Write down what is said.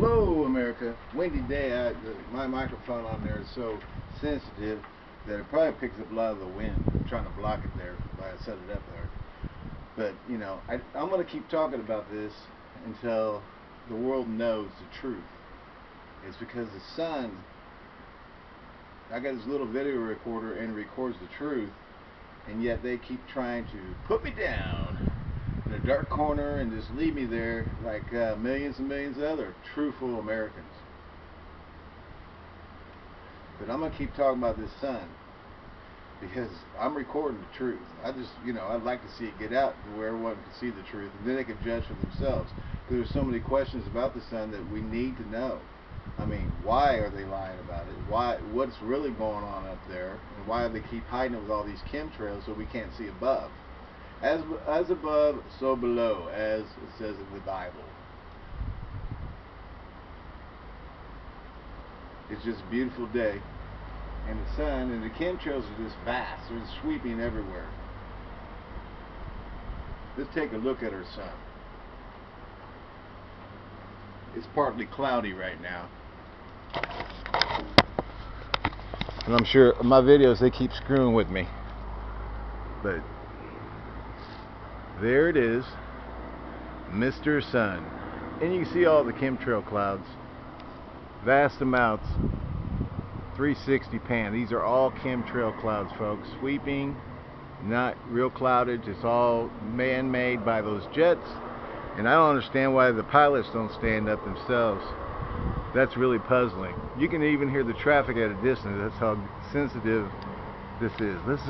Hello, America. Windy day. I, my microphone on there is so sensitive that it probably picks up a lot of the wind. I'm trying to block it there by I set it up there. But, you know, I, I'm going to keep talking about this until the world knows the truth. It's because the sun, I got this little video recorder and records the truth, and yet they keep trying to put me down dark corner and just leave me there like uh, millions and millions of other truthful Americans. But I'm going to keep talking about this sun because I'm recording the truth. I just, you know, I'd like to see it get out to where everyone can see the truth and then they can judge for themselves. Because there's so many questions about the sun that we need to know. I mean, why are they lying about it? Why? What's really going on up there? And why do they keep hiding it with all these chemtrails so we can't see above? As as above, so below, as it says in the Bible. It's just a beautiful day, and the sun and the chemtrails are just vast. They're sweeping everywhere. Let's take a look at our sun. It's partly cloudy right now. And I'm sure my videos they keep screwing with me. But there it is, Mr. Sun. And you can see all the chemtrail clouds. Vast amounts. 360 pan. These are all chemtrail clouds, folks. Sweeping, not real cloudage. It's all man-made by those jets. And I don't understand why the pilots don't stand up themselves. That's really puzzling. You can even hear the traffic at a distance. That's how sensitive this is. This is